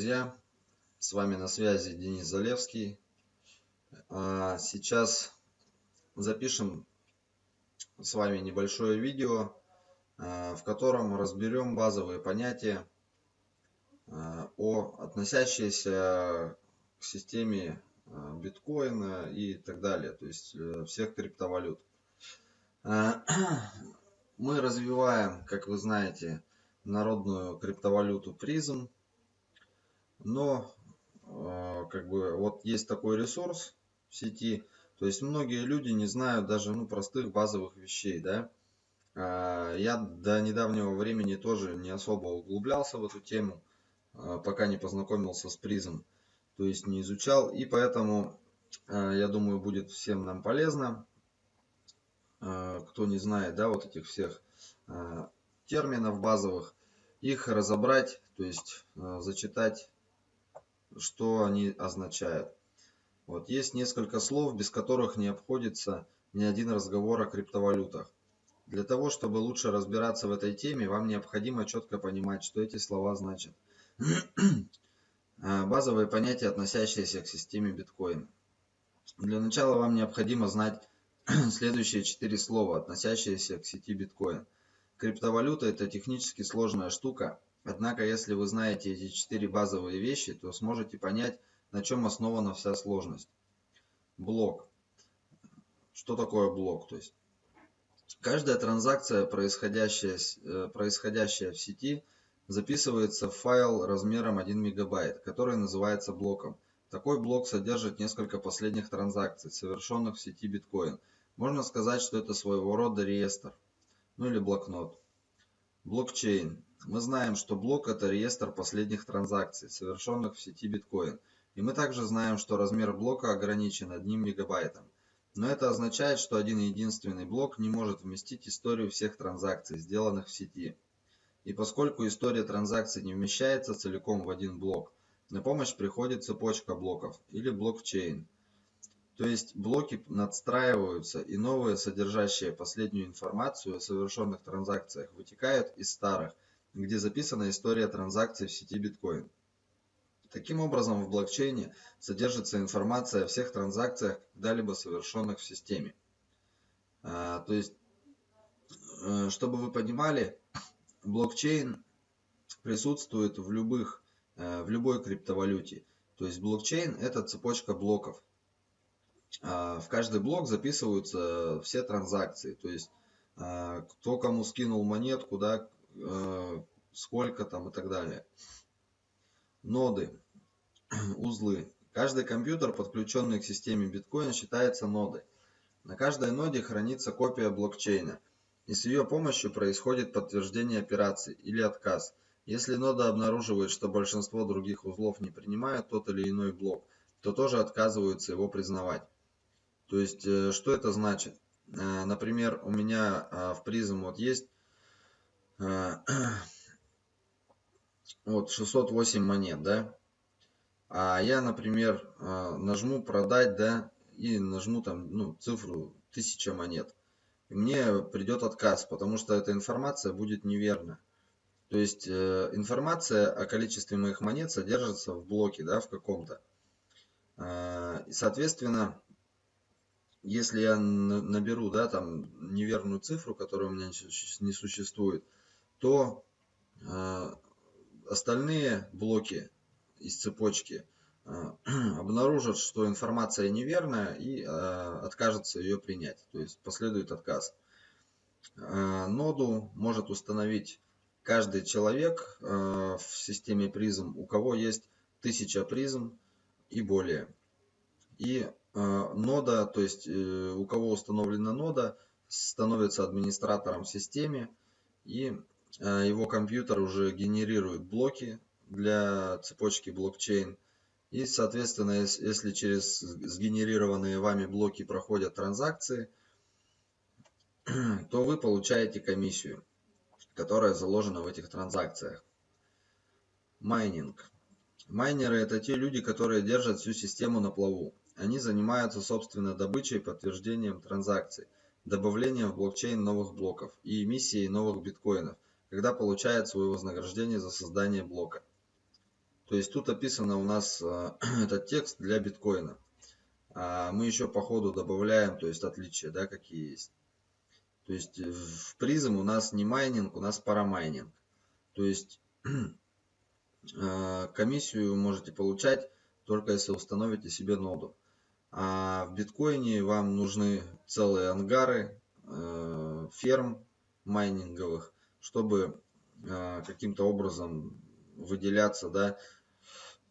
друзья! С вами на связи Денис Залевский. А, сейчас запишем с вами небольшое видео, а, в котором разберем базовые понятия, а, о относящиеся к системе биткоина и так далее, то есть э, всех криптовалют. Мы развиваем, как вы знаете, народную криптовалюту призм но э, как бы вот есть такой ресурс в сети. То есть многие люди не знают даже ну простых базовых вещей да. А, я до недавнего времени тоже не особо углублялся в эту тему а, пока не познакомился с призм. То есть не изучал и поэтому а, я думаю будет всем нам полезно. Кто не знает да вот этих всех терминов базовых их разобрать то есть зачитать что они означают. Вот есть несколько слов, без которых не обходится ни один разговор о криптовалютах. Для того, чтобы лучше разбираться в этой теме, вам необходимо четко понимать, что эти слова значат. А, базовые понятия, относящиеся к системе биткоин. Для начала вам необходимо знать следующие четыре слова, относящиеся к сети биткоин. Криптовалюта это технически сложная штука, Однако, если вы знаете эти четыре базовые вещи, то сможете понять, на чем основана вся сложность. Блок. Что такое блок? То есть, каждая транзакция, происходящая, э, происходящая в сети, записывается в файл размером 1 мегабайт, который называется блоком. Такой блок содержит несколько последних транзакций, совершенных в сети биткоин. Можно сказать, что это своего рода реестр, ну или блокнот. Блокчейн. Мы знаем, что блок это реестр последних транзакций, совершенных в сети биткоин. И мы также знаем, что размер блока ограничен одним мегабайтом. Но это означает, что один единственный блок не может вместить историю всех транзакций, сделанных в сети. И поскольку история транзакций не вмещается целиком в один блок, на помощь приходит цепочка блоков или блокчейн. То есть блоки надстраиваются и новые, содержащие последнюю информацию о совершенных транзакциях, вытекают из старых, где записана история транзакций в сети биткоин. Таким образом, в блокчейне содержится информация о всех транзакциях, когда-либо совершенных в системе. А, то есть, э, чтобы вы понимали, блокчейн присутствует в любых, э, в любой криптовалюте. То есть блокчейн это цепочка блоков. А, в каждый блок записываются все транзакции, то есть а, кто кому скинул монетку, да, а, сколько там и так далее. Ноды, узлы. Каждый компьютер, подключенный к системе биткоин, считается нодой. На каждой ноде хранится копия блокчейна, и с ее помощью происходит подтверждение операции или отказ. Если нода обнаруживает, что большинство других узлов не принимают тот или иной блок, то тоже отказываются его признавать. То есть, э, что это значит? Э, например, у меня э, в призм вот есть вот 608 монет, да? А я, например, нажму продать, да, и нажму там, ну, цифру 1000 монет. И мне придет отказ, потому что эта информация будет неверна. То есть информация о количестве моих монет содержится в блоке, да, в каком-то. И, соответственно, если я наберу, да, там неверную цифру, которая у меня не существует, то э, остальные блоки из цепочки э, обнаружат, что информация неверная и э, откажется ее принять, то есть последует отказ. Э, ноду может установить каждый человек э, в системе призм, у кого есть 1000 призм и более. И нода, то есть э, у кого установлена нода, становится администратором в системе и а, его компьютер уже генерирует блоки для цепочки блокчейн. И, соответственно, если через сгенерированные вами блоки проходят транзакции, то вы получаете комиссию, которая заложена в этих транзакциях. Майнинг. Майнеры это те люди, которые держат всю систему на плаву. Они занимаются собственно добычей подтверждением транзакций, добавлением в блокчейн новых блоков и эмиссией новых биткоинов, когда получают свое вознаграждение за создание блока. То есть тут описано у нас э, этот текст для биткоина. А мы еще по ходу добавляем, то есть отличия, да, какие есть. То есть в Prizm у нас не майнинг, у нас парамайнинг. То есть комиссию можете получать только если установите себе ноду. А в биткоине вам нужны целые ангары, э, ферм майнинговых, чтобы э, каким-то образом выделяться, да,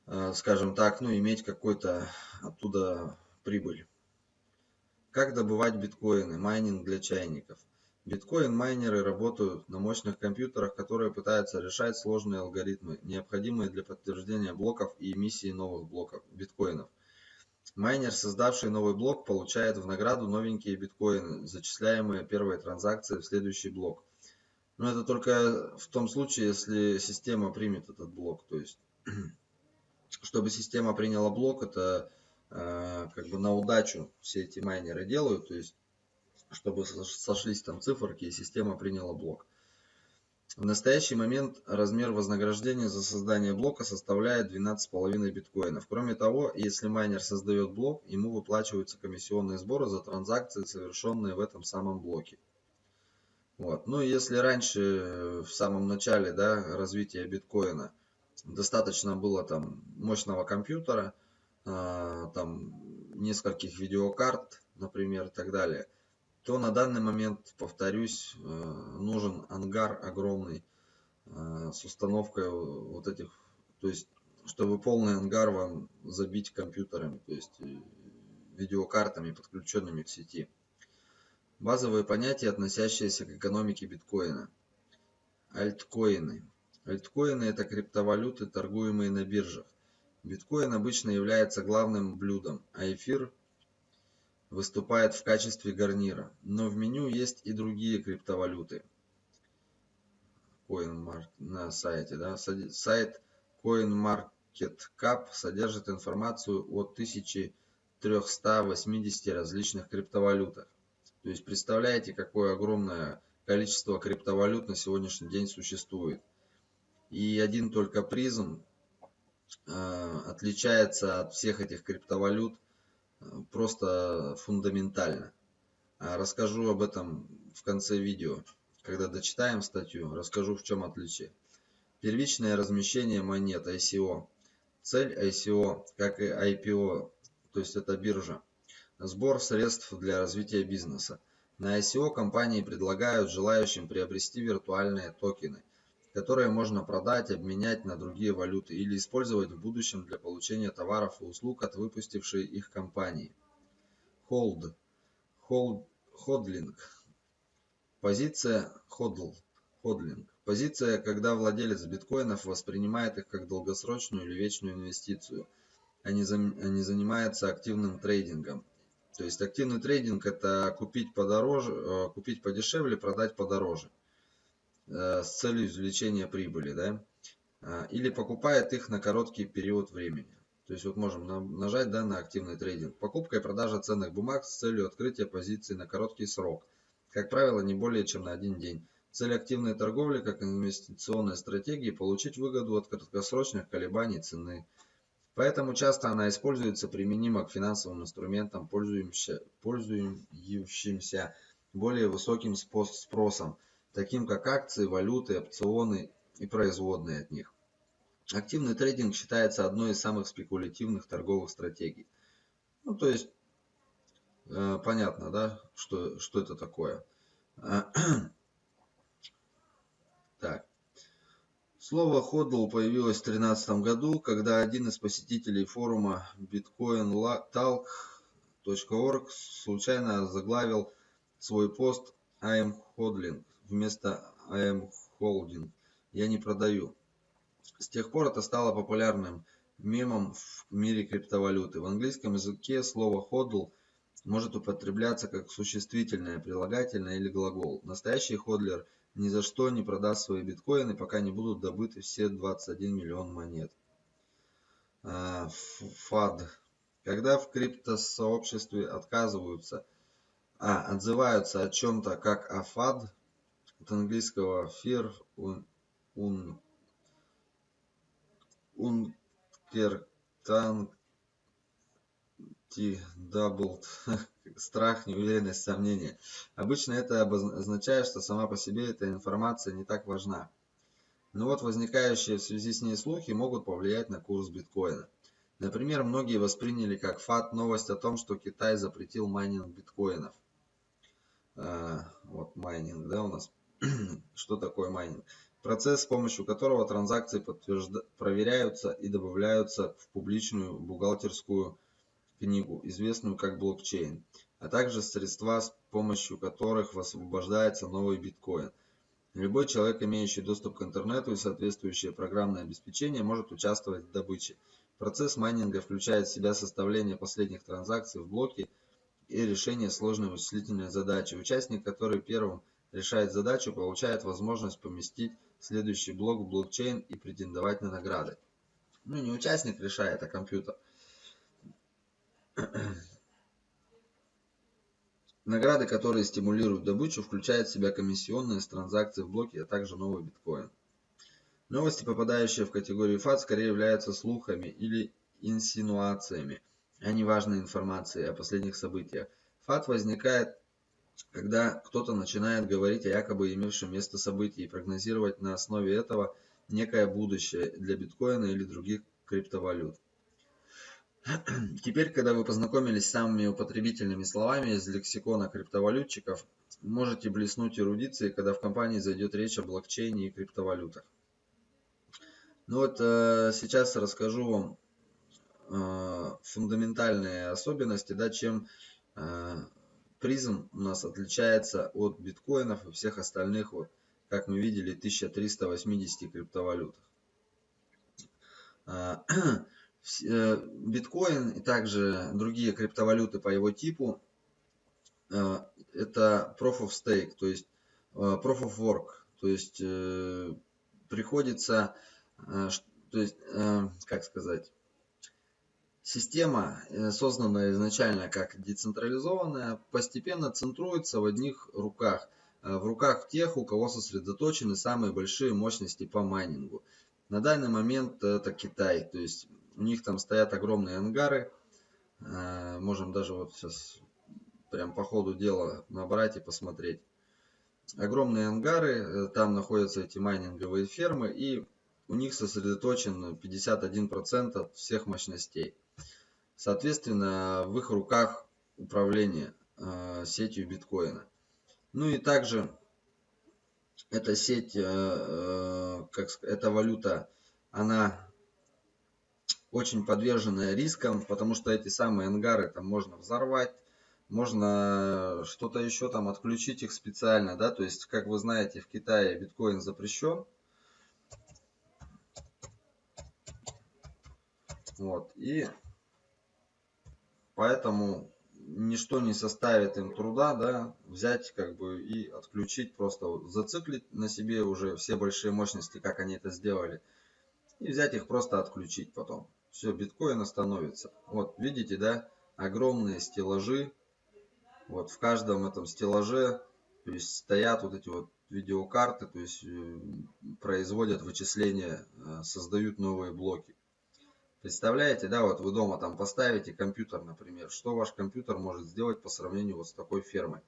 э, скажем так, ну, иметь какой-то оттуда прибыль. Как добывать биткоины? Майнинг для чайников. Биткоин-майнеры работают на мощных компьютерах, которые пытаются решать сложные алгоритмы, необходимые для подтверждения блоков и эмиссии новых блоков биткоинов. Майнер, создавший новый блок, получает в награду новенькие биткоины, зачисляемые первой транзакцией в следующий блок. Но это только в том случае, если система примет этот блок. То есть, чтобы система приняла блок, это э, как бы на удачу все эти майнеры делают. То есть, чтобы сошлись там циферки и система приняла блок. В настоящий момент размер вознаграждения за создание блока составляет 12,5 биткоинов. Кроме того, если майнер создает блок, ему выплачиваются комиссионные сборы за транзакции, совершенные в этом самом блоке. Вот. Ну если раньше, э, в самом начале да, развития биткоина, достаточно было там мощного компьютера, э, там нескольких видеокарт, например, и так далее – то на данный момент, повторюсь, э, нужен ангар огромный э, с установкой вот этих, то есть, чтобы полный ангар вам забить компьютерами, то есть э, видеокартами, подключенными к сети. Базовые понятия, относящиеся к экономике биткоина. Альткоины. Альткоины – это криптовалюты, торгуемые на биржах. Биткоин обычно является главным блюдом, а эфир выступает в качестве гарнира, но в меню есть и другие криптовалюты. CoinMark на сайте, да, сайт CoinMarketCap содержит информацию о 1380 различных криптовалютах. То есть представляете, какое огромное количество криптовалют на сегодняшний день существует. И один только призм э, отличается от всех этих криптовалют – просто фундаментально. А расскажу об этом в конце видео. Когда дочитаем статью, расскажу в чем отличие. Первичное размещение монет ICO. Цель ICO, как и IPO, то есть это биржа. Сбор средств для развития бизнеса. На ICO компании предлагают желающим приобрести виртуальные токены которые можно продать, обменять на другие валюты или использовать в будущем для получения товаров и услуг от выпустившей их компании. Hold. Hold. Ходлинг. Позиция ходл. Ходлинг. Позиция, когда владелец биткоинов воспринимает их как долгосрочную или вечную инвестицию, а не, зам, а не занимается активным трейдингом. То есть активный трейдинг это купить подороже, э, купить подешевле, продать подороже. Э, с целью извлечения прибыли, да, а, или покупает их на короткий период времени. То есть вот можем нажать да, на активный трейдинг. Покупка и продажа ценных бумаг с целью открытия позиции на короткий срок. Как правило, не более чем на один день. Цель активной торговли как инвестиционной стратегии – получить выгоду от краткосрочных колебаний цены. Поэтому часто она используется применима к финансовым инструментам, пользующимся более высоким спросом – таким как акции, валюты, опционы и производные от них. Активный трейдинг считается одной из самых спекулятивных торговых стратегий. Ну, то есть, э, понятно, да, что, что это такое. Так. Слово hodl появилось в 2013 году, когда один из посетителей форума bitcointalk.org случайно заглавил свой пост «I am hodling» вместо am holding я не продаю. С тех пор это стало популярным мемом в мире криптовалюты. В английском языке слово hodl может употребляться как существительное, прилагательное или глагол. Настоящий ходлер ни за что не продаст свои биткоины, пока не будут добыты все 21 миллион монет. А, Когда в криптосообществе отказываются, а, отзываются о чем-то как о FAD, от английского fear, un, un, uncertainty, doubt, страх, неуверенность, сомнение. Обычно это означает, что сама по себе эта информация не так важна. Но вот возникающие в связи с ней слухи могут повлиять на курс биткоина. Например, многие восприняли как факт новость о том, что Китай запретил майнинг биткоинов. А, вот майнинг, да, у нас. что такое майнинг? Процесс, с помощью которого транзакции подтвержда... проверяются и добавляются в публичную бухгалтерскую книгу, известную как блокчейн, а также средства, с помощью которых освобождается новый биткоин. Любой человек, имеющий доступ к интернету и соответствующее программное обеспечение, может участвовать в добыче. Процесс майнинга включает в себя составление последних транзакций в блоке и решение сложной вычислительной задачи. Участник, который первым решает задачу, получает возможность поместить следующий блок в блокчейн и претендовать на награды. Ну, не участник решает, а компьютер. Награды, которые стимулируют добычу, включают в себя комиссионные с транзакций в блоке, а также новый биткоин. Новости, попадающие в категорию FAT, скорее являются слухами или инсинуациями, а не важной информацией о последних событиях. FAT возникает, когда кто-то начинает говорить о якобы имевшем место событии и прогнозировать на основе этого некое будущее для биткоина или других криптовалют. Теперь, когда вы познакомились с самыми употребительными словами из лексикона криптовалютчиков, можете блеснуть эрудицией, когда в компании зайдет речь о блокчейне и криптовалютах. Ну вот э, сейчас расскажу вам э, фундаментальные особенности, да, чем э, призм у нас отличается от биткоинов и всех остальных, вот, как мы видели, 1380 криптовалютах. Э, э, биткоин и также другие криптовалюты по его типу э, это proof of stake, то есть э, proof of work, то есть приходится то есть, как сказать, система, э, созданная изначально как децентрализованная, постепенно центруется в одних руках, в руках тех, у кого сосредоточены самые большие мощности по майнингу. На данный момент это Китай, то есть у них там стоят огромные ангары, можем даже вот сейчас прям по ходу дела набрать и посмотреть. Огромные ангары, там находятся эти майнинговые фермы и у них сосредоточен 51% от всех мощностей. Соответственно, в их руках управление э, сетью биткоина. Ну и также эта сеть, э, э, как эта валюта, она очень подвержена рискам, потому что эти самые ангары там можно взорвать, можно что-то еще там отключить их специально, да, то есть, как вы знаете, в Китае биткоин запрещен, Вот. И поэтому ничто не составит им труда, да, взять как бы и отключить, просто вот, зациклить на себе уже все большие мощности, как они это сделали, и взять их просто отключить потом. Все, биткоин остановится. Вот, видите, да, огромные стеллажи, вот в каждом этом стеллаже, то есть стоят вот эти вот видеокарты, то есть э, производят вычисления, э, создают новые блоки. Представляете, да, вот вы дома там поставите компьютер, например, что ваш компьютер может сделать по сравнению вот с такой фермой?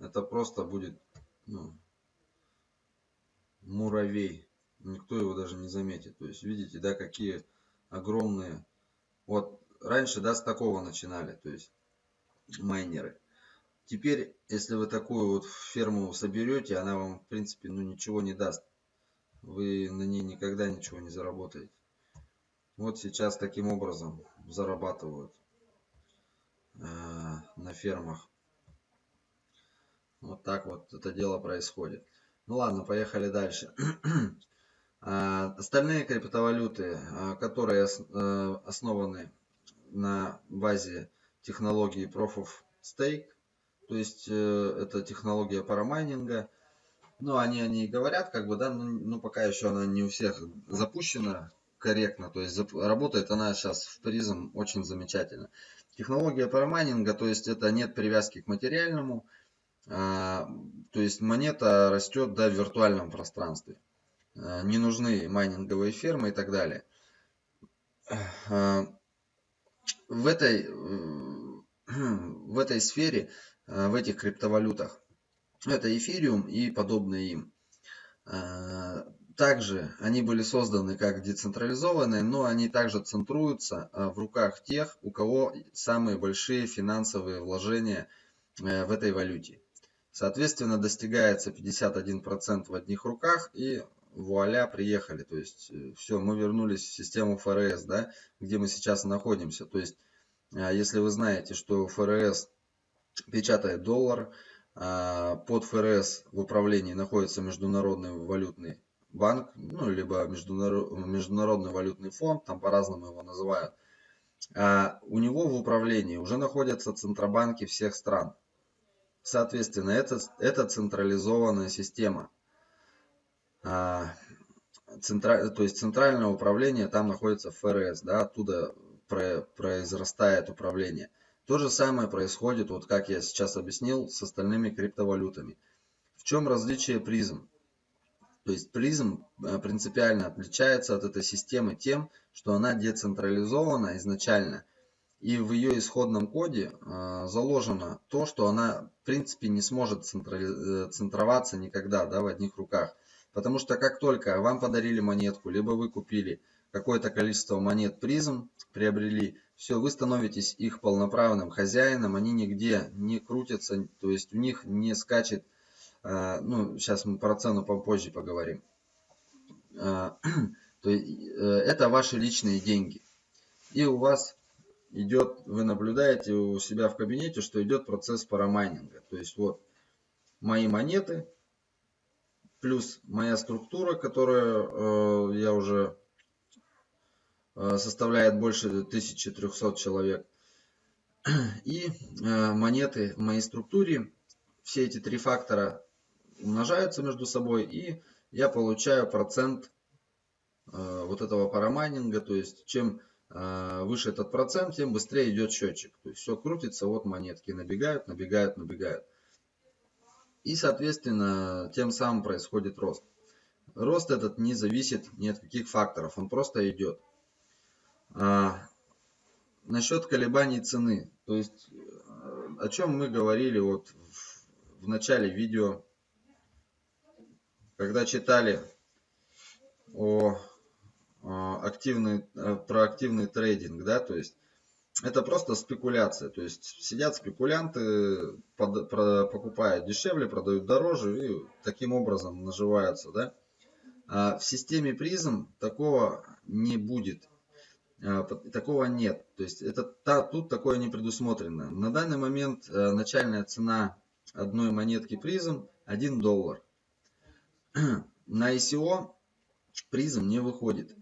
Это просто будет ну, муравей. Никто его даже не заметит. То есть, видите, да, какие огромные. Вот раньше, да, с такого начинали, то есть майнеры. Теперь, если вы такую вот ферму соберете, она вам, в принципе, ну ничего не даст. Вы на ней никогда ничего не заработаете. Вот сейчас таким образом зарабатывают э, на фермах. Вот так вот это дело происходит. Ну ладно, поехали дальше. А, остальные криптовалюты, а, которые э, основаны на базе технологии Proof of Stake, то есть э, это технология парамайнинга, ну они о ней говорят, как бы, да, но, но пока еще она не у всех запущена, корректно. То есть работает она сейчас в призм очень замечательно. Технология парамайнинга, то есть это нет привязки к материальному. А, то есть монета растет да, в виртуальном пространстве. А, не нужны майнинговые фермы и так далее. в этой, в этой сфере, в этих криптовалютах, это эфириум и подобные им. Также они были созданы как децентрализованные, но они также центруются в руках тех, у кого самые большие финансовые вложения в этой валюте. Соответственно, достигается 51% в одних руках и вуаля, приехали. То есть, э, все, мы вернулись в систему ФРС, да, где мы сейчас находимся. То есть, а, если вы знаете, что ФРС печатает доллар, а, под ФРС в управлении находится Международный валютный банк, ну, либо Международный валютный фонд, там по-разному его называют. А у него в управлении уже находятся центробанки всех стран. Соответственно, это, это централизованная система. А, центра, то есть центральное управление там находится ФРС, да, оттуда про, произрастает управление. То же самое происходит, вот как я сейчас объяснил, с остальными криптовалютами. В чем различие призм? То есть призм э, принципиально отличается от этой системы тем, что она децентрализована изначально. И в ее исходном коде э, заложено то, что она в принципе не сможет. Э, центроваться никогда да, в одних руках. Потому что как только вам подарили монетку, либо вы купили какое-то количество монет призм, приобрели, все, вы становитесь их полноправным хозяином, они нигде не крутятся, то есть у них не скачет, ну, сейчас мы про цену попозже поговорим. Э, то есть э, это ваши личные деньги. И у вас идет, вы наблюдаете у себя в кабинете, что идет процесс парамайнинга. То есть вот мои монеты, плюс моя структура, которая э, я уже э, составляет больше 1300 человек. И монеты в моей структуре, все эти три фактора умножаются между собой, и я получаю процент э, вот этого парамайнинга, то есть чем э, выше этот процент, тем быстрее идет счетчик. То есть все крутится, вот монетки набегают, набегают, набегают. И, соответственно, тем самым происходит рост. Рост этот не зависит ни от каких факторов, он просто идет. А, насчет колебаний цены. То есть, э, о чем мы говорили вот в, в начале видео, когда читали о, о активный, э, про активный трейдинг, да, то есть это просто спекуляция. То есть сидят спекулянты, под, про, покупают дешевле, продают дороже и таким образом наживаются. Да? А в системе призм такого не будет. А, такого нет. То есть это, та, тут такое не предусмотрено. На данный момент а, начальная цена одной монетки призм 1 доллар. На ICO призм не выходит.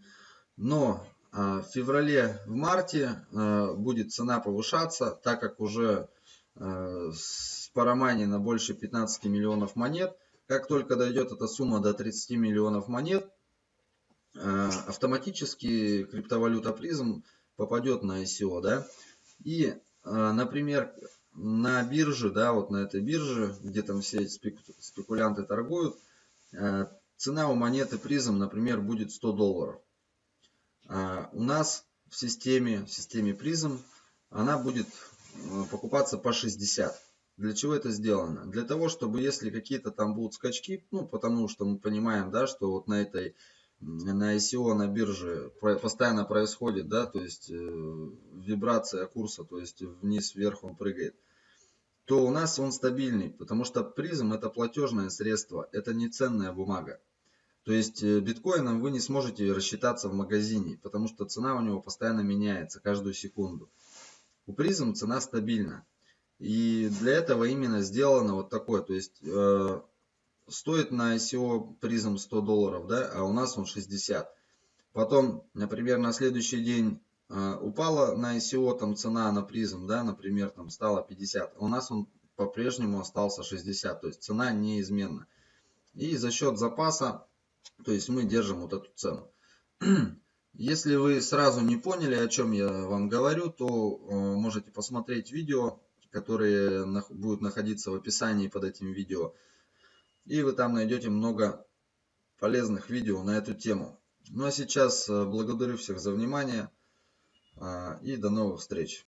Но а, в феврале, в марте а, будет цена повышаться, так как уже а, с на больше 15 миллионов монет. Как только дойдет эта сумма до 30 миллионов монет, автоматически криптовалюта призм попадет на ICO. Да? И, например, на бирже, да, вот на этой бирже, где там все эти спекулянты торгуют, цена у монеты призм, например, будет 100 долларов. А, у нас в системе, в системе призм, она будет э, покупаться по 60. Для чего это сделано? Для того, чтобы если какие-то там будут скачки, ну, потому что мы понимаем, да, что вот на этой, на ICO, на бирже постоянно происходит, да, то есть э, вибрация курса, то есть вниз-вверх он прыгает, то у нас он стабильный, потому что призм это платежное средство, это не ценная бумага. То есть э, биткоином вы не сможете рассчитаться в магазине, потому что цена у него постоянно меняется каждую секунду. У призм цена стабильна. И для этого именно сделано вот такое. То есть э, стоит на ICO призм 100 долларов, да, а у нас он 60. Потом, например, на следующий день упала на ICO там цена на призм, да, например, там стала 50. А у нас он по-прежнему остался 60. То есть цена неизменна. И за счет запаса то есть мы держим вот эту цену. Если вы сразу не поняли, о чем я вам говорю, то э, можете посмотреть видео, которые будут находиться в описании под этим видео. И вы там найдете много полезных видео на эту тему. Ну а сейчас э, благодарю всех за внимание. А, и до новых встреч!